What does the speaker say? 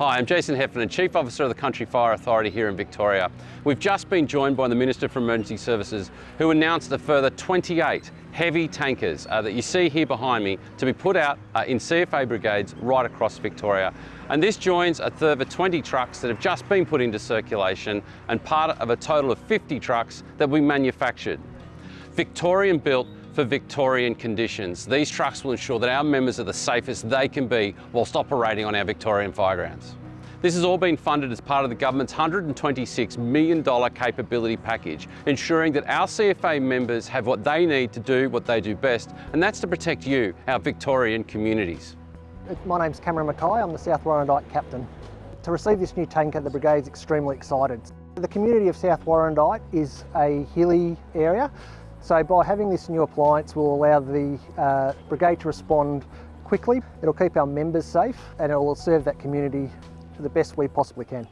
Hi, I'm Jason Heffernan, Chief Officer of the Country Fire Authority here in Victoria. We've just been joined by the Minister for Emergency Services who announced a further 28 heavy tankers uh, that you see here behind me to be put out uh, in CFA brigades right across Victoria. And this joins a further 20 trucks that have just been put into circulation and part of a total of 50 trucks that we manufactured. Victorian built for Victorian conditions. These trucks will ensure that our members are the safest they can be whilst operating on our Victorian firegrounds. This has all been funded as part of the government's $126 million capability package, ensuring that our CFA members have what they need to do what they do best, and that's to protect you, our Victorian communities. My name's Cameron Mackay, I'm the South Warrandyte Captain. To receive this new tanker, the Brigade's extremely excited. The community of South Warrandyte is a hilly area, so by having this new appliance we'll allow the uh, brigade to respond quickly. It'll keep our members safe and it will serve that community to the best we possibly can.